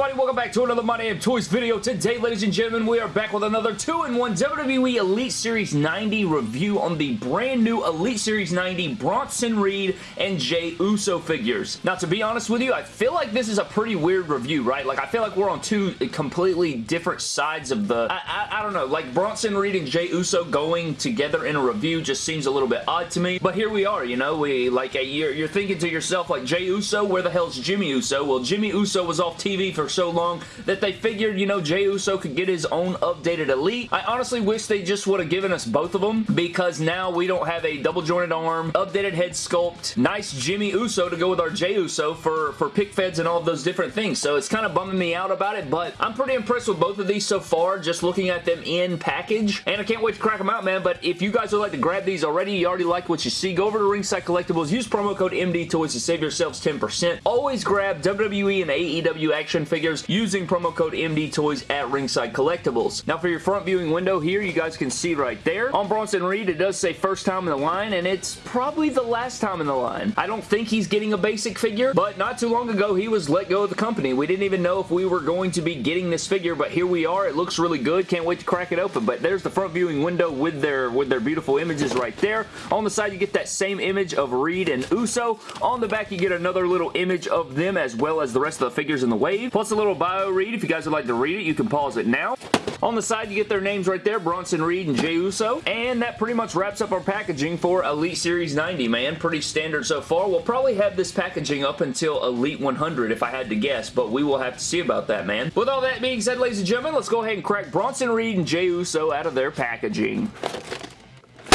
everybody? Welcome back to another My Damn Toys video. Today, ladies and gentlemen, we are back with another 2-in-1 WWE Elite Series 90 review on the brand new Elite Series 90 Bronson Reed and Jey Uso figures. Now, to be honest with you, I feel like this is a pretty weird review, right? Like, I feel like we're on two completely different sides of the... I, I, I don't know, like Bronson Reed and Jey Uso going together in a review just seems a little bit odd to me. But here we are, you know? We, like, uh, you're, you're thinking to yourself, like, Jey Uso, where the hell's Jimmy Uso? Well, Jimmy Uso was off TV for so long that they figured, you know, Jey Uso could get his own updated Elite. I honestly wish they just would have given us both of them because now we don't have a double jointed arm, updated head sculpt, nice Jimmy Uso to go with our Jey Uso for, for pick feds and all of those different things. So it's kind of bumming me out about it, but I'm pretty impressed with both of these so far, just looking at them in package. And I can't wait to crack them out, man. But if you guys would like to grab these already, you already like what you see, go over to Ringside Collectibles, use promo code MD Toys to save yourselves 10%. Always grab WWE and AEW action figures using promo code MD Toys at Ringside Collectibles. Now for your front viewing window here, you guys can see right there. On Bronson Reed, it does say first time in the line, and it's probably the last time in the line. I don't think he's getting a basic figure, but not too long ago, he was let go of the company. We didn't even know if we were going to be getting this figure, but here we are. It looks really good. Can't wait to crack it open, but there's the front viewing window with their, with their beautiful images right there. On the side, you get that same image of Reed and Uso. On the back, you get another little image of them as well as the rest of the figures in the wave, plus a little bio read. If you guys would like to read it, you can pause it now. On the side, you get their names right there, Bronson Reed and Jey Uso. And that pretty much wraps up our packaging for Elite Series 90, man. Pretty standard so far. We'll probably have this packaging up until Elite 100 if I had to guess, but we will have to see about that, man. With all that being said, ladies and gentlemen, let's go ahead and crack Bronson Reed and Jey Uso out of their packaging.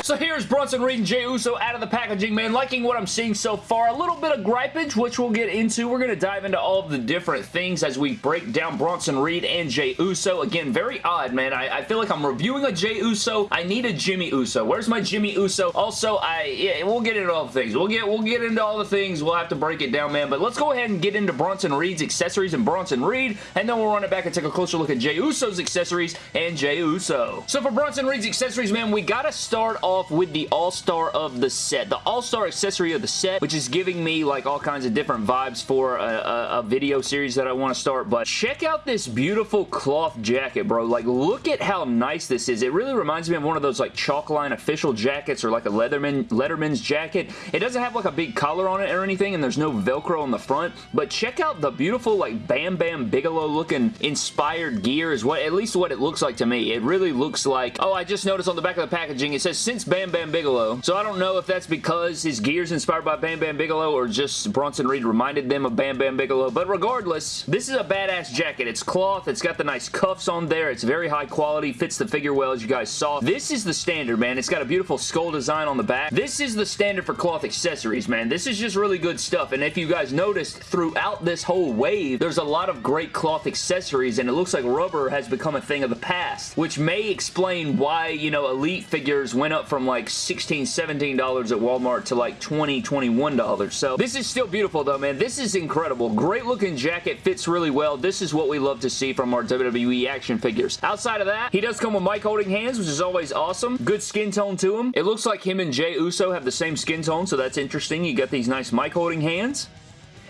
So here's Bronson Reed and Jey Uso out of the packaging, man. Liking what I'm seeing so far. A little bit of gripage, which we'll get into. We're going to dive into all of the different things as we break down Bronson Reed and Jey Uso. Again, very odd, man. I, I, feel like I'm reviewing a Jey Uso. I need a Jimmy Uso. Where's my Jimmy Uso? Also, I yeah, we'll get into all the things. We'll get we'll get into all the things. We'll have to break it down, man. But let's go ahead and get into Bronson Reed's accessories and Bronson Reed, and then we'll run it back and take a closer look at Jey Uso's accessories and Jey Uso. So for Bronson Reed's accessories, man, we got to start off with the All all-star of the set. The all-star accessory of the set, which is giving me like all kinds of different vibes for a, a, a video series that I want to start. But check out this beautiful cloth jacket, bro. Like, look at how nice this is. It really reminds me of one of those like Chalkline official jackets or like a Leatherman Letterman's jacket. It doesn't have like a big collar on it or anything, and there's no Velcro on the front. But check out the beautiful like Bam Bam Bigelow looking inspired gear is what at least what it looks like to me. It really looks like, oh, I just noticed on the back of the packaging, it says since Bam Bam Bigelow. So I don't know if that's because his gear's inspired by Bam Bam Bigelow or just Bronson Reed reminded them of Bam Bam Bigelow. But regardless, this is a badass jacket. It's cloth. It's got the nice cuffs on there. It's very high quality. Fits the figure well as you guys saw. This is the standard, man. It's got a beautiful skull design on the back. This is the standard for cloth accessories, man. This is just really good stuff. And if you guys noticed, throughout this whole wave, there's a lot of great cloth accessories and it looks like rubber has become a thing of the past, which may explain why, you know, Elite figures went up from like 16 $17 at Walmart to like $20, $21. So this is still beautiful though, man. This is incredible. Great looking jacket. Fits really well. This is what we love to see from our WWE action figures. Outside of that, he does come with mic holding hands, which is always awesome. Good skin tone to him. It looks like him and Jey Uso have the same skin tone, so that's interesting. You got these nice mic holding hands.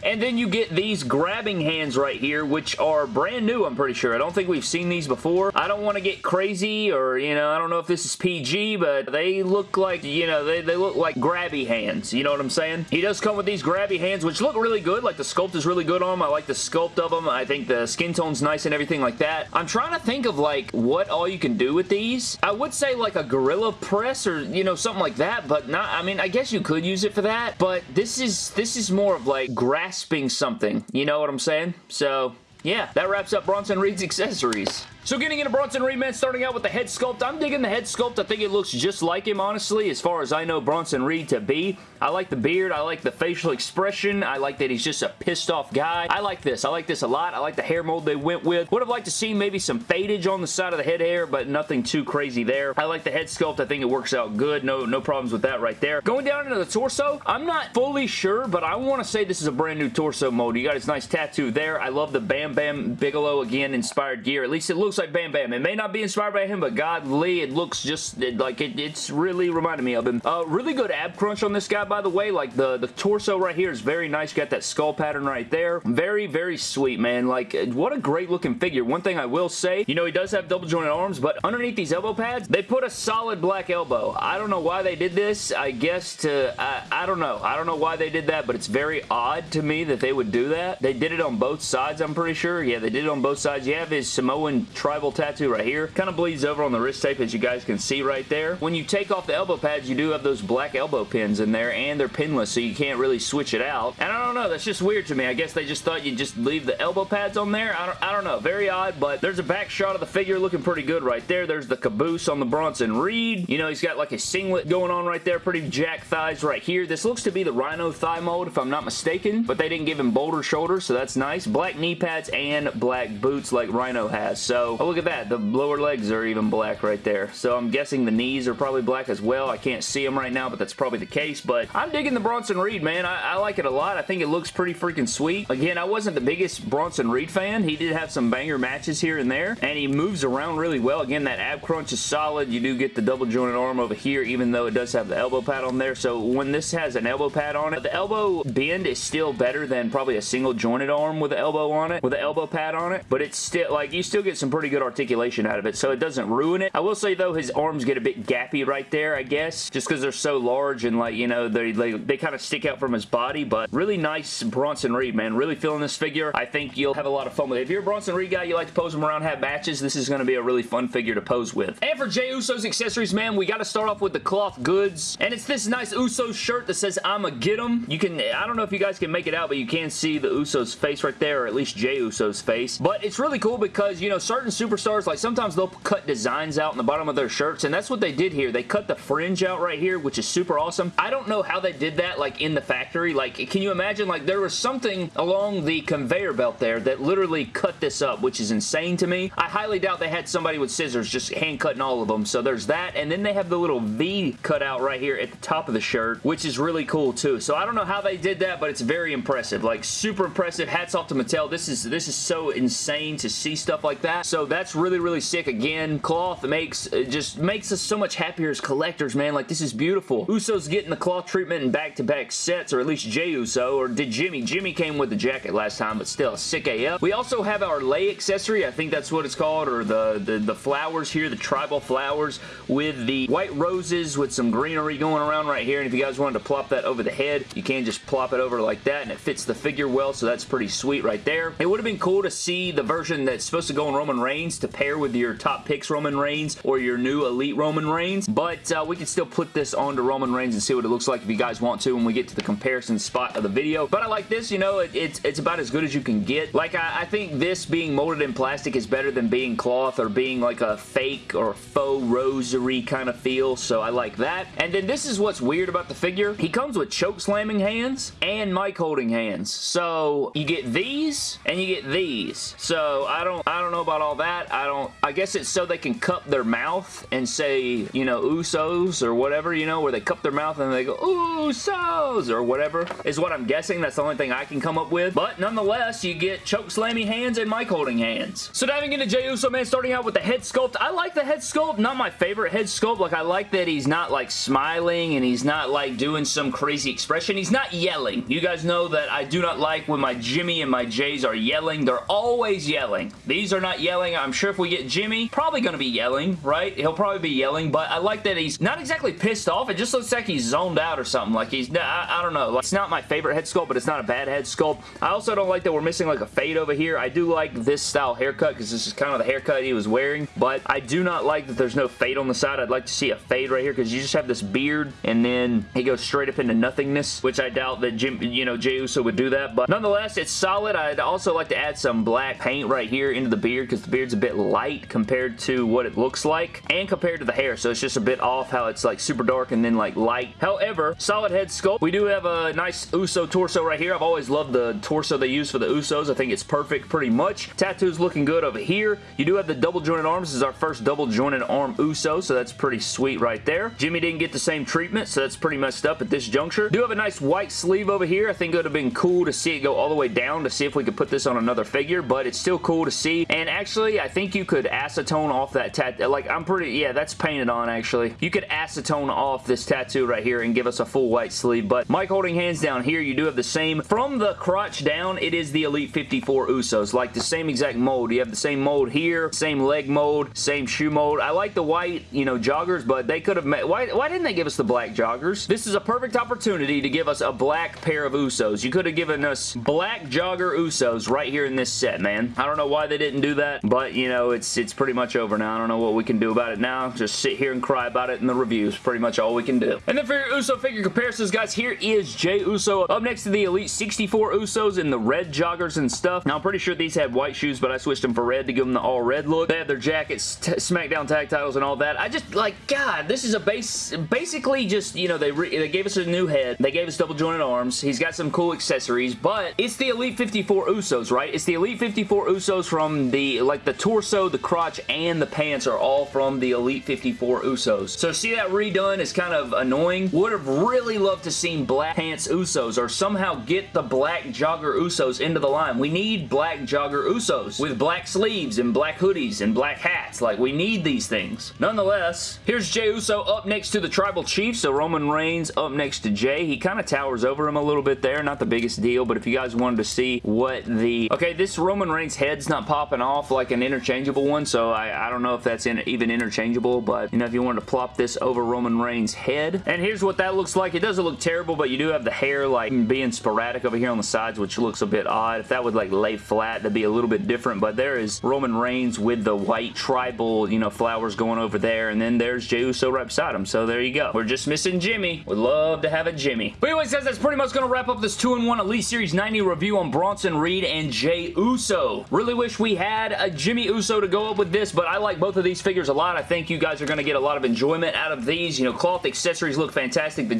And then you get these grabbing hands right here, which are brand new, I'm pretty sure. I don't think we've seen these before. I don't want to get crazy or, you know, I don't know if this is PG, but they look like, you know, they, they look like grabby hands. You know what I'm saying? He does come with these grabby hands, which look really good. Like, the sculpt is really good on them. I like the sculpt of them. I think the skin tone's nice and everything like that. I'm trying to think of, like, what all you can do with these. I would say, like, a Gorilla Press or, you know, something like that, but not, I mean, I guess you could use it for that, but this is, this is more of, like, grass grasping something. You know what I'm saying? So, yeah, that wraps up Bronson Reed's accessories. So getting into Bronson Reed, man, starting out with the head sculpt. I'm digging the head sculpt. I think it looks just like him, honestly, as far as I know Bronson Reed to be. I like the beard. I like the facial expression. I like that he's just a pissed off guy. I like this. I like this a lot. I like the hair mold they went with. Would have liked to see maybe some fadage on the side of the head hair, but nothing too crazy there. I like the head sculpt. I think it works out good. No, no problems with that right there. Going down into the torso, I'm not fully sure, but I want to say this is a brand new torso mold. You got his nice tattoo there. I love the Bam Bam Bigelow, again, inspired gear. At least it looks looks like Bam Bam. It may not be inspired by him, but God Lee, it looks just like it, it's really reminded me of him. Uh, really good ab crunch on this guy, by the way. Like the, the torso right here is very nice. Got that skull pattern right there. Very, very sweet, man. Like, what a great looking figure. One thing I will say, you know, he does have double jointed arms, but underneath these elbow pads, they put a solid black elbow. I don't know why they did this. I guess to, I, I don't know. I don't know why they did that, but it's very odd to me that they would do that. They did it on both sides, I'm pretty sure. Yeah, they did it on both sides. You have his Samoan tribal tattoo right here. Kind of bleeds over on the wrist tape, as you guys can see right there. When you take off the elbow pads, you do have those black elbow pins in there, and they're pinless, so you can't really switch it out. And I don't know, that's just weird to me. I guess they just thought you'd just leave the elbow pads on there. I don't, I don't know. Very odd, but there's a back shot of the figure looking pretty good right there. There's the caboose on the Bronson Reed. You know, he's got like a singlet going on right there. Pretty jack thighs right here. This looks to be the Rhino thigh mold, if I'm not mistaken, but they didn't give him boulder shoulders, so that's nice. Black knee pads and black boots like Rhino has. So, oh, look at that. The lower legs are even black right there. So I'm guessing the knees are probably black as well. I can't see them right now, but that's probably the case. But I'm digging the Bronson Reed, man. I, I like it a lot. I think it looks pretty freaking sweet. Again, I wasn't the biggest Bronson Reed fan. He did have some banger matches here and there, and he moves around really well. Again, that ab crunch is solid. You do get the double jointed arm over here, even though it does have the elbow pad on there. So when this has an elbow pad on it, the elbow bend is still better than probably a single jointed arm with an elbow on it, with an elbow pad on it, but it's still, like, you still get some pretty good articulation out of it, so it doesn't ruin it. I will say, though, his arms get a bit gappy right there, I guess, just because they're so large and, like, you know, they, they, they kind of stick out from his body, but really nice Bronson Reed, man. Really feeling this figure. I think you'll have a lot of fun with it. If you're a Bronson Reed guy, you like to pose him around, have matches, this is going to be a really fun figure to pose with. And for Jey Uso's accessories, man, we got to start off with the cloth goods, and it's this nice Uso shirt that says, I'ma get him. You can, I don't know if you guys can make it out, but you can see the Usos face right there, or at least Jey Uso's face. But it's really cool because, you know, certain superstars, like sometimes they'll cut designs out in the bottom of their shirts, and that's what they did here. They cut the fringe out right here, which is super awesome. I don't know how they did that, like, in the factory. Like, can you imagine, like, there was something along the conveyor belt there that literally cut this up, which is insane to me. I highly doubt they had somebody with scissors just hand cutting all of them. So there's that, and then they have the little V cut out right here at the top of the shirt, which is really cool too. So I don't know how they did that, but it's very impressive. Like, super impressive. Hats off to Mattel. This is, this is so insane to see stuff like that. So that's really, really sick. Again, cloth makes, just makes us so much happier as collectors, man. Like, this is beautiful. Uso's getting the cloth treatment in back-to-back -back sets, or at least Jey Uso, or did Jimmy? Jimmy came with the jacket last time, but still, sick AF. We also have our lei accessory. I think that's what it's called, or the, the, the flowers here, the tribal flowers with the white roses with some greenery going around right here. And if you guys wanted to plop that over the head, you can just plop it over like that, and it fits the figure well, so that's pretty sweet right there. It would have been cool to see the version that's supposed to go in Roman Reigns to pair with your top picks Roman Reigns or your new Elite Roman Reigns, but uh, we can still put this onto Roman Reigns and see what it looks like if you guys want to when we get to the comparison spot of the video. But I like this, you know, it, it's, it's about as good as you can get. Like, I, I think this being molded in plastic is better than being cloth or being like a fake or faux rosary kind of feel, so I like that. And then this is what's weird about the figure. He comes with choke slamming hands and mic holding hands. So you get these and you get these. So I don't I don't know about all that. I don't I guess it's so they can cup their mouth and say, you know, Usos or whatever, you know, where they cup their mouth and they go, Usos or whatever is what I'm guessing. That's the only thing I can come up with. But nonetheless, you get choke slamming hands and mic holding hands. So diving into Jey Uso, man, starting out with the head sculpt. I like the head sculpt. Not my favorite head sculpt. Like, I like that he's not, like, smiling and he's not, like, doing some crazy expression. He's not yelling. You guys know that I do not like when my Jimmy and my Jeys are yelling. They're always yelling. These are not yelling. I'm sure if we get Jimmy, probably going to be yelling, right? He'll probably be yelling, but I like that he's not exactly pissed off. It just looks like he's zoned out or something. Like, he's, I, I don't know. Like, it's not my favorite head sculpt, but it's not a bad head sculpt. I also don't like that we're missing, like, a fade over here. I do like this style haircut because this is kind of the haircut he was wearing, but I do not like that there's no fade on the side. I'd like to see a fade right here because you just have this beard and then he goes straight up into nothingness, which I doubt that Jim, you know, Jey Uso would do that, but nonetheless, it's solid. I'd also like to add some black paint right here into the beard because the beard's a bit light compared to what it looks like and compared to the hair, so it's just a bit off how it's like super dark and then like light. However, solid head sculpt. We do have a nice Uso torso right here. I've always loved the torso they use for the Usos. I think it's perfect pretty much. Tattoos looking good over here. You do have the double jointed arms. This is our first double jointed arm Uso, so that's pretty sweet right there. Jimmy didn't get the same treatment, so that's pretty messed up at this juncture. Do have a nice white sleeve over here. I think it would have been cool to see it go all the way down to see if we could put this on another figure, but it's still cool to see. And actually, I think you could acetone off that tattoo. Like, I'm pretty, yeah, that's painted on, actually. You could acetone off this tattoo right here and give us a full white sleeve, but mic holding hands down here, you do have the same. From the crotch down, it is the Elite 54 Usos, like the same exact mold. You have the same mold here, same leg mold, same shoe mold. I like the white, you know, joggers, but they could have made, why, why didn't they give us the black joggers? This is a perfect opportunity to give us a black pair of Usos. You could have given us black jogger Usos right here in this set, man. I don't know why they didn't do that, but, you know, it's, it's pretty much over now. I don't know what we can do about it now. Just sit here and cry about it in the reviews. Pretty much all we can do. And then for your Uso figure comparisons, guys, here is Jey Uso up next to the Elite 64 Usos in the red joggers and stuff. Now, I'm pretty sure these had white shoes, but I switched them for red to give them the all red look. They have their jackets, SmackDown tag titles, and all that. I just, like, God, this is a base, basically just, you know, they, they gave us a new head. They gave us double jointed arms. He's got some cool accessories, but it's the Elite 54 Usos, right? It's the Elite 54 Usos from the, like, the torso, the crotch, and the pants are all from the Elite 54 Usos. So see that redone is kind of annoying. Would have really loved to seen black pants Usos or somehow get the black jogger Usos into the line. We need black jogger Usos with black sleeves and black hoodies and black hats. Like, we need these things. Nonetheless, here's Jey Uso up next to the Tribal Chief. So Roman Reigns up next to Jey. He kind of towers over him a little bit there. Not the biggest deal, but if you guys wanted to see what the... Okay, this Roman Reigns head's not popping off like an interchangeable one, so I, I don't know if that's in, even interchangeable, but, you know, if you wanted to plop this over Roman Reigns' head. And here's what that looks like. It doesn't look terrible, but you do have the hair, like, being sporadic over here on the sides, which looks a bit odd. If that would, like, lay flat, that'd be a little bit different, but there is Roman Reigns with the white tribal, you know, flowers going over there, and then there's Jey Uso right beside him, so there you go. We're just missing Jimmy. Would love to have a Jimmy. But anyways, guys, that's pretty much going to wrap up this 2-in-1 Elite Series 90 review on Bronson Reed and Jey Uso. Really wish we had a Jimmy Uso to go up with this, but I like both of these figures a lot. I think you guys are going to get a lot of enjoyment out of these. You know, cloth accessories look fantastic. The,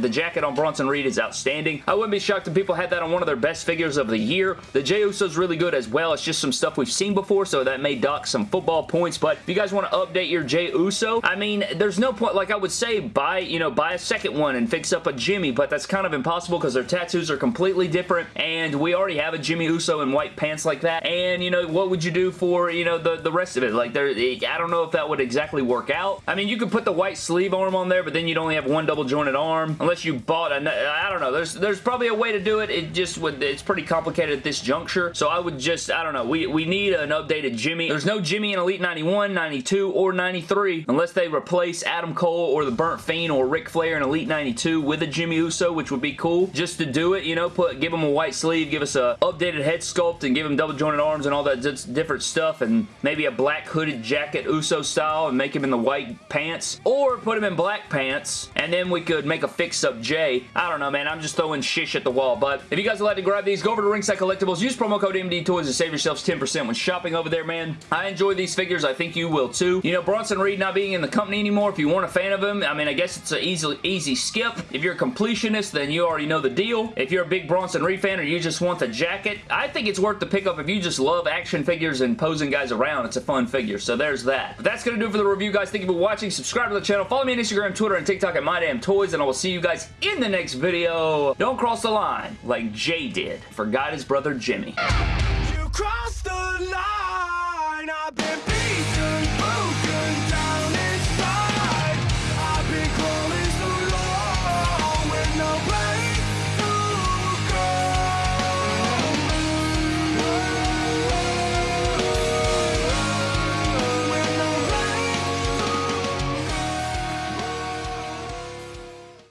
the jacket on Bronson Reed is outstanding. I wouldn't be shocked if people had that on one of their best figures of the year. The Jey Uso is really good as well. It's just some stuff we've seen before, so that may dock some football points, but if you guys want to update your Jey Uso, I mean, there's no point, like I would say, buy, you know, buy a second one and fix up a Jimmy, but that's kind of impossible because their tattoos are completely different, and we already have a Jimmy Uso in white pants like that, and, you know, what would you do for, you know, the, the rest of it? Like, there, I don't know if that would exactly work out. I mean, you could put the white sleeve arm on there, but then you'd only have one double jointed arm, unless you bought a, I don't know, there's, there's probably a way to do it, it just would, it's pretty complicated at this juncture, so I would just, I don't know, we, we need an updated Jimmy. There's no Jimmy in Elite 91, 92, or 93, unless they replace Adam Cole or the Burnt Fiend or Ric Flair in Elite 92 with a Jimmy Uso, which would be cool. Just to do it, you know, put give him a white sleeve, give us a updated head sculpt, and give him double jointed arms and all that different stuff, and maybe a black hooded jacket Uso style, and make him in the white pants, or put him in black pants, and then we could make a fix-up Jey. I don't know, man. I'm just throwing shish at the wall, but if you guys would like to grab these, go over to Ringside Collectibles, use promo code MD Toys to save yourselves 10% when shopping over there, man. I enjoy these figures. I think you will too. You know, Bronson Reed not being in the company anymore, if you weren't a fan of him, I mean, I guess it's an easy, easy skip. If you're a completionist, then you already know the deal. If you're a big Bronson Reed fan or you just want the jacket, I think it's worth the pickup if you just love action figures and posing guys around. It's a fun figure, so there's that. But that's going to do it for the review, guys. Thank you for watching. Subscribe to the channel. Follow me on Instagram, Twitter, and TikTok at MyDamnToys, and I will see you guys in the next video. Don't cross the line like Jey did. Forgot his brother Jimmy. You crossed the line.